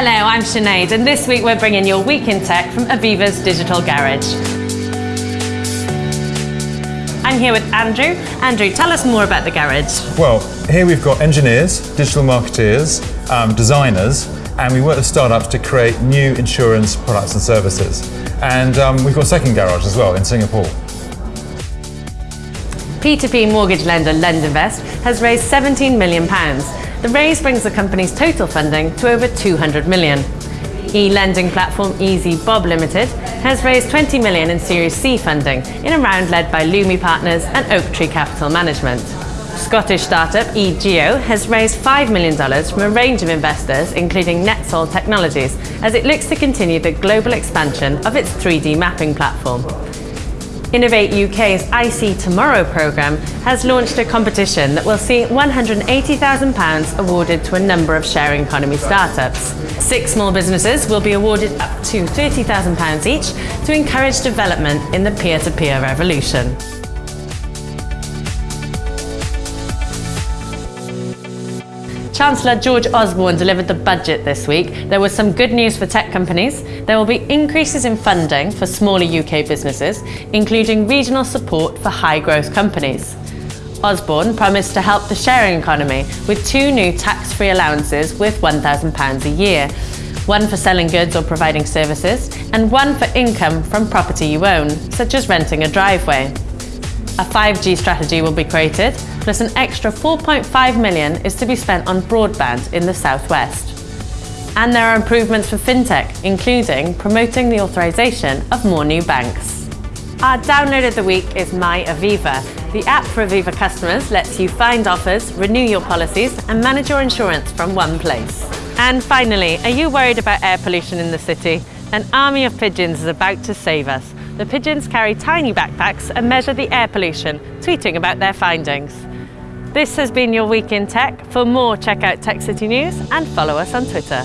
Hello, I'm Sinead, and this week we're bringing your Week in Tech from Aviva's Digital Garage. I'm here with Andrew. Andrew, tell us more about the garage. Well, here we've got engineers, digital marketeers, um, designers, and we work with startups to create new insurance products and services. And um, we've got a second garage as well in Singapore. P2P mortgage lender LendInvest has raised £17 million. The raise brings the company's total funding to over 200 million. E-lending platform ezbob Limited has raised 20 million in Series C funding in a round led by Lumi Partners and Oaktree Capital Management. Scottish startup eeGeo has raised $5 million from a range of investors, including NetSol Technologies, as it looks to continue the global expansion of its 3D mapping platform. Innovate UK's IC Tomorrow programme has launched a competition that will see £180,000 awarded to a number of sharing economy startups. Six small businesses will be awarded up to £30,000 each to encourage development in the peer-to-peer -peer revolution. Chancellor George Osborne delivered the budget this week. There was some good news for tech companies. There will be increases in funding for smaller UK businesses, including regional support for high-growth companies. Osborne promised to help the sharing economy with two new tax-free allowances worth £1,000 a year, one for selling goods or providing services, and one for income from property you own, such as renting a driveway. A 5G strategy will be created, plus an extra 4.5 million is to be spent on broadband in the southwest. And there are improvements for fintech, including promoting the authorisation of more new banks. Our download of the week is My Aviva. The app for Aviva customers lets you find offers, renew your policies and manage your insurance from one place. And finally, are you worried about air pollution in the city? An army of pigeons is about to save us. The pigeons carry tiny backpacks and measure the air pollution, tweeting about their findings. This has been your Week in Tech. For more, check out Tech City News and follow us on Twitter.